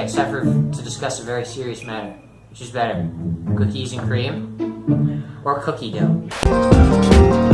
I except for to discuss a very serious matter. Which is better, cookies and cream or cookie dough?